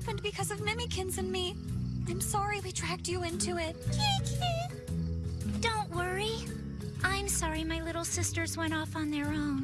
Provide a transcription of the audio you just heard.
happened because of Mimikins and me. I'm sorry we dragged you into it. Don't worry. I'm sorry my little sisters went off on their own.